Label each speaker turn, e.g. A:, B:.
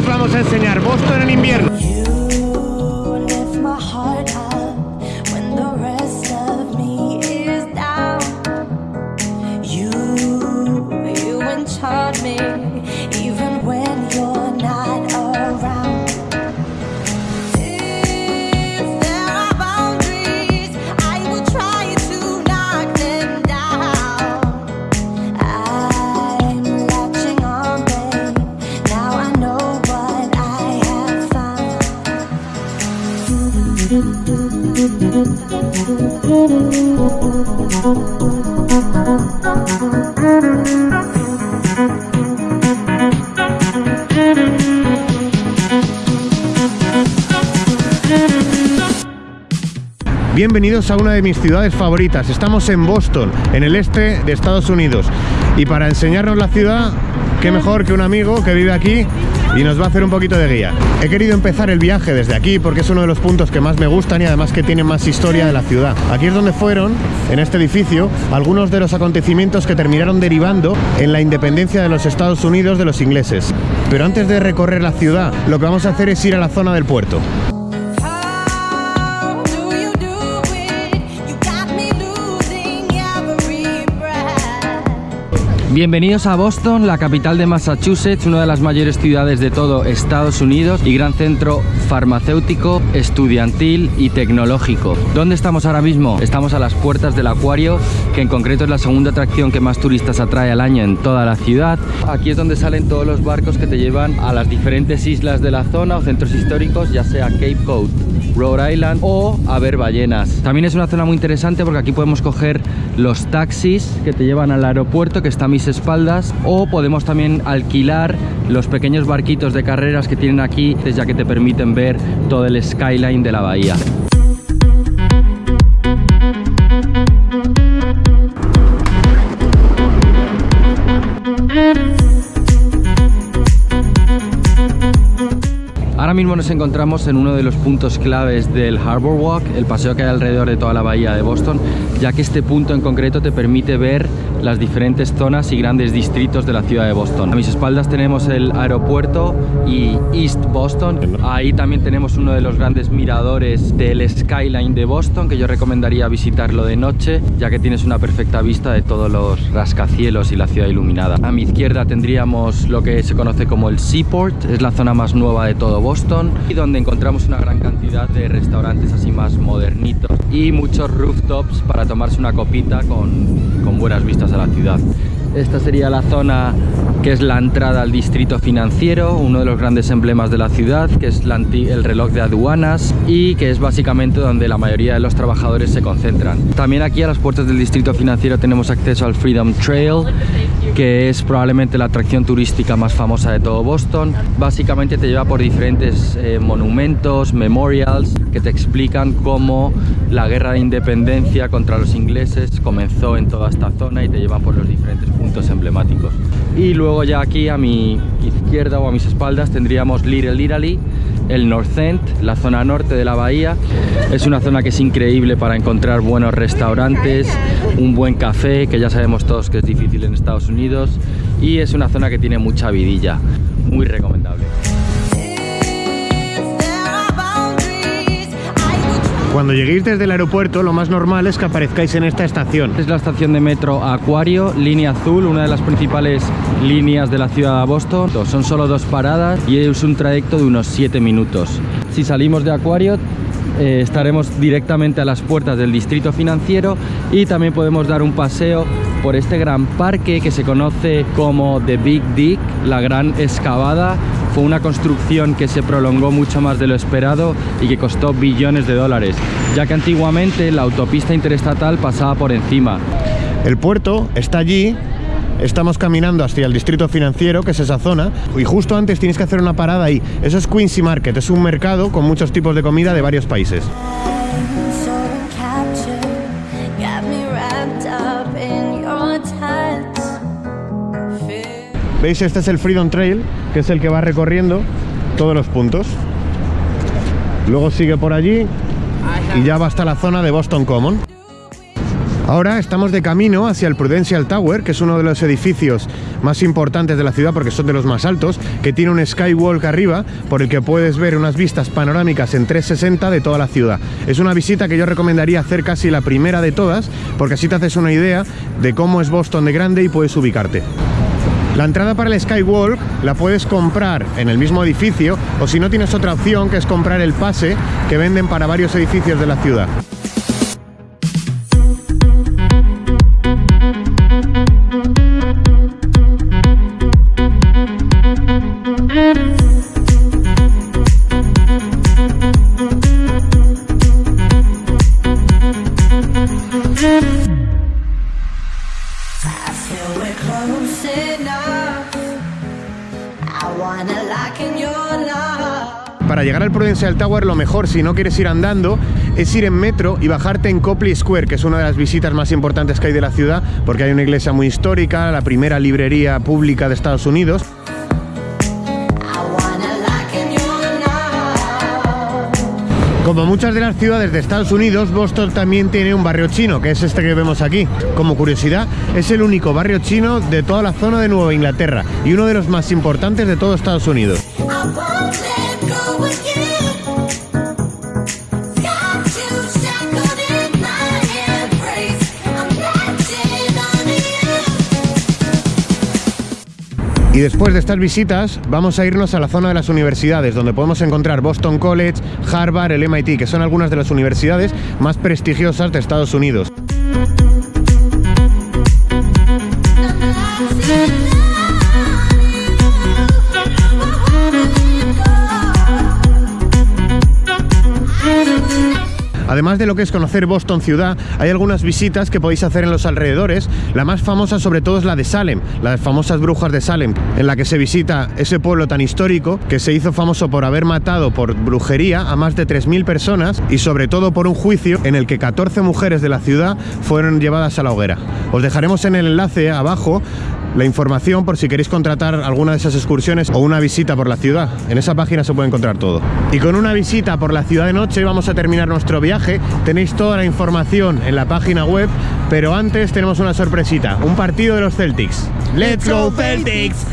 A: Vamos a enseñar Boston en invierno. Bienvenidos a una de mis ciudades favoritas. Estamos en Boston, en el este de Estados Unidos. Y para enseñarnos la ciudad, qué mejor que un amigo que vive aquí y nos va a hacer un poquito de guía. He querido empezar el viaje desde aquí porque es uno de los puntos que más me gustan y además que tiene más historia de la ciudad. Aquí es donde fueron, en este edificio, algunos de los acontecimientos que terminaron derivando en la independencia de los Estados Unidos de los ingleses. Pero antes de recorrer la ciudad, lo que vamos a hacer es ir a la zona del puerto.
B: Bienvenidos a Boston, la capital de Massachusetts, una de las mayores ciudades de todo Estados Unidos y gran centro farmacéutico, estudiantil y tecnológico. ¿Dónde estamos ahora mismo? Estamos a las puertas del acuario, que en concreto es la segunda atracción que más turistas atrae al año en toda la ciudad. Aquí es donde salen todos los barcos que te llevan a las diferentes islas de la zona o centros históricos, ya sea Cape Cod, Rhode Island o a ver ballenas. También es una zona muy interesante porque aquí podemos coger los taxis que te llevan al aeropuerto que está a mis espaldas o podemos también alquilar los pequeños barquitos de carreras que tienen aquí ya que te permiten ver todo el skyline de la bahía. Ahora mismo nos encontramos en uno de los puntos claves del Harbor Walk, el paseo que hay alrededor de toda la bahía de Boston, ya que este punto en concreto te permite ver las diferentes zonas y grandes distritos de la ciudad de Boston. A mis espaldas tenemos el aeropuerto y East Boston. Ahí también tenemos uno de los grandes miradores del skyline de Boston, que yo recomendaría visitarlo de noche, ya que tienes una perfecta vista de todos los rascacielos y la ciudad iluminada. A mi izquierda tendríamos lo que se conoce como el Seaport, es la zona más nueva de todo Boston y donde encontramos una gran cantidad de restaurantes así más modernitos y muchos rooftops para tomarse una copita con, con buenas vistas a la ciudad. Esta sería la zona que es la entrada al distrito financiero, uno de los grandes emblemas de la ciudad, que es el reloj de aduanas y que es básicamente donde la mayoría de los trabajadores se concentran. También aquí a las puertas del distrito financiero tenemos acceso al Freedom Trail, que es probablemente la atracción turística más famosa de todo Boston. Básicamente te lleva por diferentes eh, monumentos, memorials, que te explican cómo la guerra de independencia contra los ingleses comenzó en toda esta zona y te llevan por los diferentes puntos emblemáticos. Y luego ya aquí a mi izquierda o a mis espaldas tendríamos Little Italy, el North End, la zona norte de la bahía. Es una zona que es increíble para encontrar buenos restaurantes, un buen café, que ya sabemos todos que es difícil en Estados Unidos, y es una zona que tiene mucha vidilla, muy recomendable.
A: Cuando lleguéis desde el aeropuerto, lo más normal es que aparezcáis en esta estación.
B: Es la estación de metro Acuario, línea azul, una de las principales líneas de la ciudad de Boston. Son solo dos paradas y es un trayecto de unos 7 minutos. Si salimos de Acuario, eh, estaremos directamente a las puertas del distrito financiero y también podemos dar un paseo por este gran parque que se conoce como The Big Dig, la gran excavada. Fue una construcción que se prolongó mucho más de lo esperado y que costó billones de dólares, ya que antiguamente la autopista interestatal pasaba por encima.
A: El puerto está allí. Estamos caminando hacia el distrito financiero, que es esa zona, y justo antes tienes que hacer una parada ahí. Eso es Quincy Market, es un mercado con muchos tipos de comida de varios países. ¿Veis? Este es el Freedom Trail, que es el que va recorriendo todos los puntos. Luego sigue por allí y ya va hasta la zona de Boston Common. Ahora estamos de camino hacia el Prudential Tower, que es uno de los edificios más importantes de la ciudad porque son de los más altos, que tiene un skywalk arriba por el que puedes ver unas vistas panorámicas en 360 de toda la ciudad. Es una visita que yo recomendaría hacer casi la primera de todas porque así te haces una idea de cómo es Boston de grande y puedes ubicarte. La entrada para el Skywalk la puedes comprar en el mismo edificio o si no tienes otra opción que es comprar el pase que venden para varios edificios de la ciudad. Para llegar al Prudential Tower lo mejor si no quieres ir andando es ir en metro y bajarte en Copley Square, que es una de las visitas más importantes que hay de la ciudad porque hay una iglesia muy histórica, la primera librería pública de Estados Unidos. Como muchas de las ciudades de Estados Unidos, Boston también tiene un barrio chino, que es este que vemos aquí. Como curiosidad, es el único barrio chino de toda la zona de Nueva Inglaterra y uno de los más importantes de todo Estados Unidos. Y después de estas visitas, vamos a irnos a la zona de las universidades, donde podemos encontrar Boston College, Harvard, el MIT, que son algunas de las universidades más prestigiosas de Estados Unidos. Además de lo que es conocer Boston ciudad, hay algunas visitas que podéis hacer en los alrededores. La más famosa sobre todo es la de Salem, las famosas brujas de Salem, en la que se visita ese pueblo tan histórico que se hizo famoso por haber matado por brujería a más de 3.000 personas y sobre todo por un juicio en el que 14 mujeres de la ciudad fueron llevadas a la hoguera. Os dejaremos en el enlace abajo la información por si queréis contratar alguna de esas excursiones o una visita por la ciudad. En esa página se puede encontrar todo. Y con una visita por la ciudad de noche vamos a terminar nuestro viaje. Tenéis toda la información en la página web, pero antes tenemos una sorpresita, un partido de los Celtics. ¡Let's go Celtics!